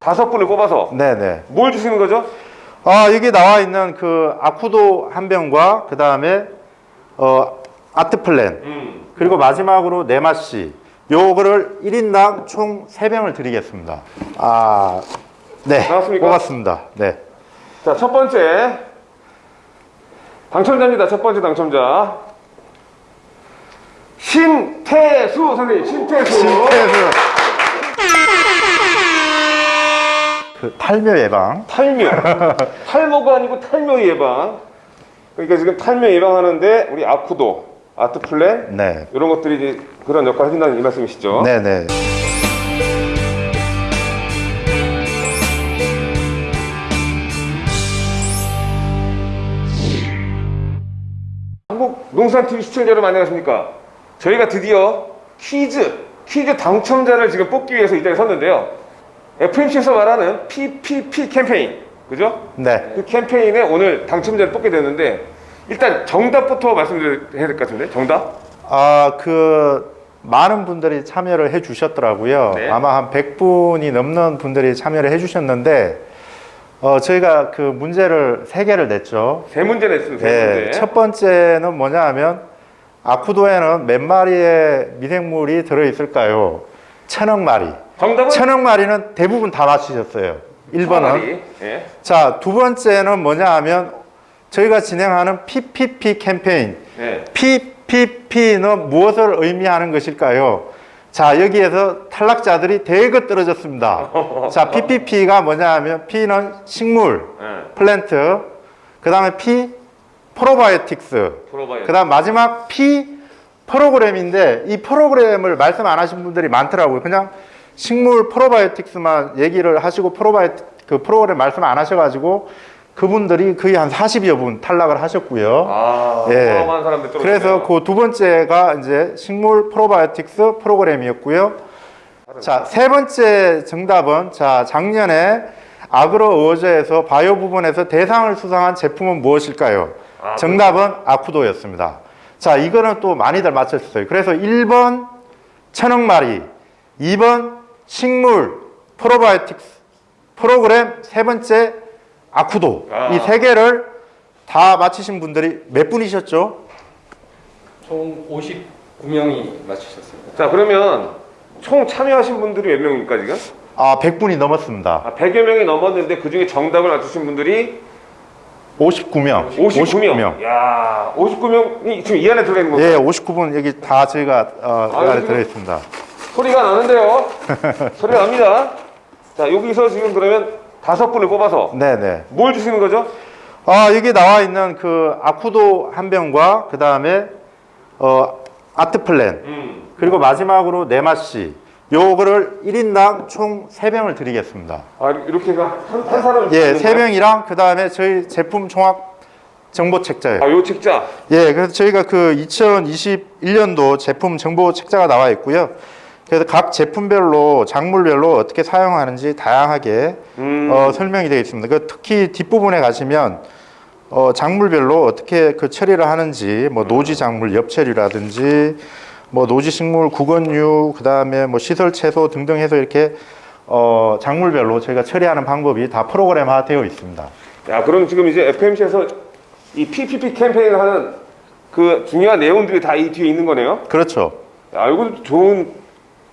다섯 분을 뽑아서 네네. 뭘 주시는 거죠? 아, 여기 나와 있는 그 아쿠도 한 병과 그 다음에 어, 아트 플랜 음. 그리고 마지막으로 네마씨 요거를 1인당 총 3병을 드리겠습니다. 아, 네. 나왔습니까? 뽑았습니다. 네. 자, 첫 번째 당첨자입니다. 첫 번째 당첨자 신태수 선생님, 신태수. 신태수. 그 탈묘 예방. 탈묘. 탈모가 아니고 탈모 예방. 그러니까 지금 탈모 예방하는데 우리 아쿠도, 아트 플랜 네. 이런 것들이 이제 그런 역할을 해준다는 이 말씀이시죠? 네네. 농산TV 시청자 여러분 안녕하십니까? 저희가 드디어 퀴즈, 퀴즈 당첨자를 지금 뽑기 위해서 이 자리에 섰는데요. FMC에서 말하는 PPP 캠페인, 그죠? 네. 그 캠페인에 오늘 당첨자를 뽑게 됐는데 일단 정답부터 말씀드려야 될 것 같은데 정답? 아, 그 많은 분들이 참여를 해 주셨더라고요. 네. 아마 한 100분이 넘는 분들이 참여를 해 주셨는데 어, 저희가 그 문제를 세 개를 냈죠. 세 문제 냈습니다. 세 네, 문제. 첫 번째는 뭐냐 하면 아쿠도에는 몇 마리의 미생물이 들어 있을까요? 천억 마리. 정답은 천억 마리는 대부분 다 맞히셨어요. 1번은. 항아리. 예. 자, 두 번째는 뭐냐 하면 저희가 진행하는 PPP 캠페인. 예. PPP는 무엇을 의미하는 것일까요? 자, 여기에서 탈락자들이 대거 떨어졌습니다. 자, PPP가 뭐냐 하면 P는 식물, 예. 플랜트, 그 다음에 P, 프로바이오틱스, 프로바이오. 그 다음 마지막 P, 프로그램인데 이 프로그램을 말씀 안 하신 분들이 많더라고요. 그냥 식물 프로바이오틱스만 얘기를 하시고 프로바이 그 프로그램 말씀 안 하셔가지고 그분들이 거의 한 40여 분 탈락을 하셨고요. 아, 예. 그래서 그 두 번째가 이제 식물 프로바이오틱스 프로그램이었고요. 자, 세 번째 정답은 자, 작년에 아그로 어워즈에서 바이오 부분에서 대상을 수상한 제품은 무엇일까요? 아, 정답은 아쿠도였습니다. 자, 이거는 또 많이들 맞췄어요. 그래서 1번 천억 마리, 2번 식물 프로바이오틱스 프로그램, 세 번째 아쿠도. 아. 이세 개를 다 맞히신 분들이 몇 분이셨죠? 총 59명이 맞추셨습니다. 자 그러면 총 참여하신 분들이 몇 명입니까 지금? 아, 100분이 넘었습니다. 아, 100여 명이 넘었는데 그 중에 정답을 맞추신 분들이 59명. 59명. 야, 59명이 지금 이 안에 들어가 있는 건가요? 예, 59분 여기 다 저희가 어, 이 아유, 안에 지금- 들어 있습니다. 소리가 나는데요. 소리가 납니다. 자, 여기서 지금 그러면 다섯 분을 뽑아서 네네. 뭘 주시는 거죠? 아, 여기 나와 있는 그 아쿠도 한 병과 그 다음에 어, 아트 플랜 음. 그리고 마지막으로 네마씨 요거를 1인당 총 3병을 드리겠습니다. 아, 이렇게가 한, 한 사람을 예, 주시는 거예요? 3병이랑 그 다음에 저희 제품 종합 정보 책자예요. 아, 요 책자. 예, 그래서 저희가 그 2021년도 제품 정보 책자가 나와 있고요. 그래서 각 제품별로 작물별로 어떻게 사용하는지 다양하게 음. 어, 설명이 되어 있습니다. 그 특히 뒷부분에 가시면 어, 작물별로 어떻게 그 처리를 하는지 뭐 노지 작물 엽 처리라든지 뭐 노지 식물 구건류 그다음에 뭐 시설 채소 등등 해서 이렇게 어, 작물별로 저희가 처리하는 방법이 다 프로그램화 되어 있습니다. 야, 그럼 지금 이제 FMC에서 이 PPP 캠페인을 하는 그 중요한 내용들이 다 이 뒤에 있는 거네요. 그렇죠. 야, 이거 좋은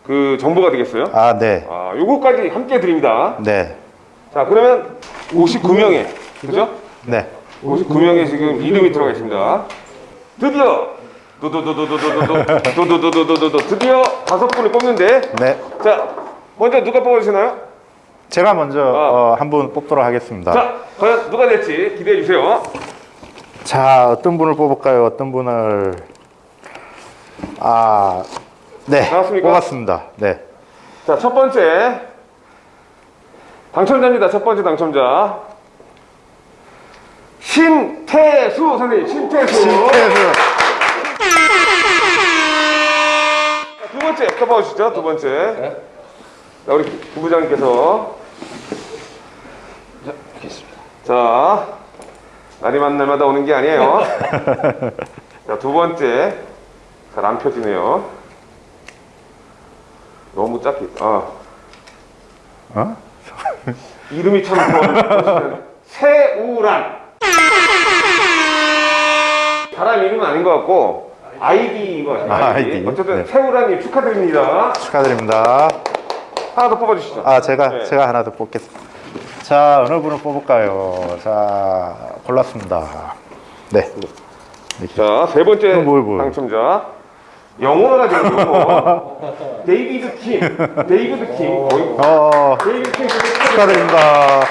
그 정보가 되겠어요. 아, 네. 아, 요거까지 함께 드립니다. 네. 자, 그러면 59명의 그죠? 네. 59명의 지금 이름이 들어가 있습니다. 드디어 도도도도도도도도도도도도도도 드디어 다섯 분을 뽑는데 네. 자 먼저 누가 뽑아주시나요? 제가 먼저 아. 어, 한분 뽑도록 하겠습니다. 자. 자 과연 누가 될지 기대해 주세요. 어떤 분을 뽑을까요? 어떤 분을 아, 네. 나왔습니까? 뽑았습니다. 네. 자 첫 번째 당첨자입니다. 첫 번째 당첨자 신태수 선생님 신태수. 신태수. 자, 두 번째 뽑아주시죠. 두 번째. 네. 자, 우리 부부장님께서 자, 알겠습니다. 자 날이만 날마다 오는 게 아니에요. 자, 두 번째. 잘 안 펴지네요. 너무 작게. 아, 어? 이름이 참 좋아요. 세우란. 사람 이름은 아닌 것 같고, 아이디인 것 같아요. 아, 아이디. 아이디. 어쨌든 네. 세우란님 축하드립니다. 축하드립니다. 하나 더 뽑아주시죠. 아 제가 네. 제가 하나 더 뽑겠습니다. 자 어느 분을 뽑을까요? 자 골랐습니다. 네. 자, 세 번째 그럼 뭘, 뭘? 당첨자. 영어가 되는 영어. 데이비드 킴. 데이비드 킴. 어이구. 어 데이비드 킴 축하드립니다.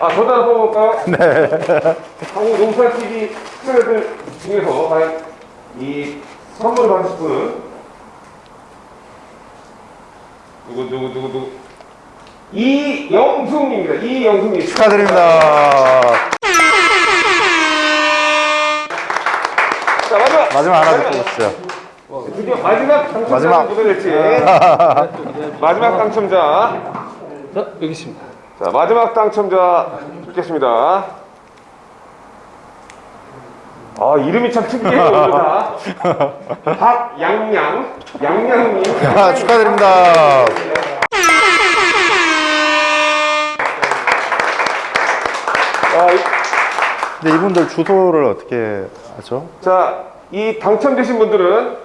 아, 저도 하나 뽑아볼까요? 네. 한국 농산TV 시청자들 중에서 과연 이 선물을 받으실 분은 누구, 누구, 누구, 누구? 이영숙입니다. 이영숙님. 축하드립니다. 마지막. 마지막 하나 더 뽑으시죠. 드디어 마지막 당첨자 마지막. 누가 될지. 마지막 당첨자. 자 여기 있습니다. 자, 마지막 당첨자 듣겠습니다. 아, 이름이 참 특이해요, 오늘 다. 박양양, 양양님. 아, 축하드립니다. 아, 이- 근데 이분들 주소를 어떻게 하죠? 자, 이 당첨되신 분들은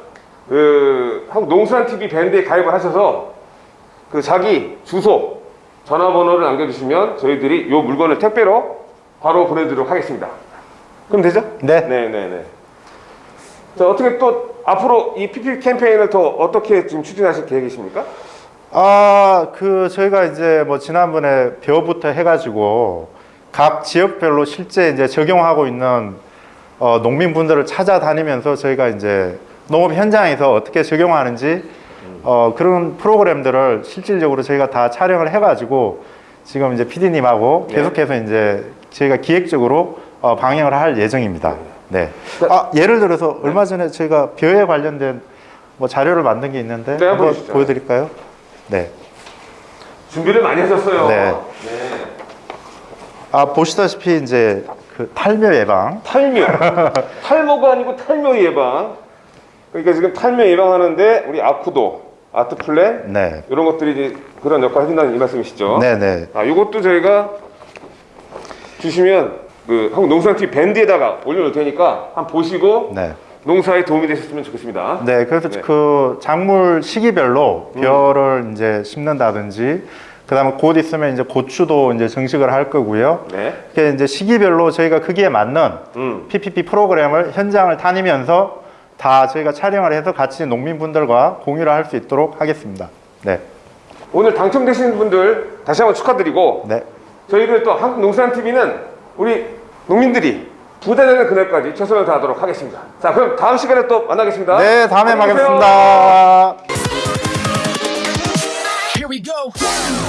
그 한국 농수산 TV 밴드에 가입을 하셔서 그 자기 주소, 전화번호를 남겨주시면 저희들이 이 물건을 택배로 바로 보내드리도록 하겠습니다. 그럼 되죠? 네. 네, 네, 네. 자, 어떻게 또 앞으로 이 PP 캠페인을 더 어떻게 지금 추진하실 계획이십니까? 아, 그 저희가 이제 뭐 지난번에 벼부터 해가지고 각 지역별로 실제 이제 적용하고 있는 어, 농민분들을 찾아다니면서 저희가 이제 농업 현장에서 어떻게 적용하는지 어, 그런 프로그램들을 실질적으로 저희가 다 촬영을 해가지고 지금 이제 PD님하고 네. 계속해서 이제 저희가 기획적으로 어, 방영을 할 예정입니다. 네. 아, 예를 들어서 얼마 전에 저희가 벼에 관련된 뭐 자료를 만든 게 있는데 네, 한번 보여주시죠. 보여드릴까요? 네. 준비를 많이 하셨어요. 네. 아 보시다시피 이제 그 탈묘 예방 탈묘. 탈모가 아니고 탈묘 예방. 그러니까 지금 탈묘 예방하는데 우리 아쿠도, 아트플랜 네 이런 것들이 이제 그런 역할을 해준다는 이 말씀이시죠? 네네 아, 이것도 저희가 주시면 그 한국 농수산TV 밴드에다가 올려놓을 테니까 한번 보시고 네. 농사에 도움이 되셨으면 좋겠습니다. 네 그래서 네. 그 작물 시기별로 벼를 이제 심는다든지 그 다음에 곧 있으면 이제 고추도 이제 정식을 할 거고요. 네. 이렇게 이제 시기별로 저희가 거기에 맞는 음. PPP 프로그램을 현장을 다니면서 다 저희가 촬영을 해서 같이 농민분들과 공유를 할 수 있도록 하겠습니다. 네, 오늘 당첨되신 분들 다시 한번 축하드리고 네, 저희들 또 한국농수산TV는 우리 농민들이 부자되는 그날까지 최선을 다하도록 하겠습니다. 자, 그럼 다음 시간에 또 만나겠습니다. 네 다음에 go.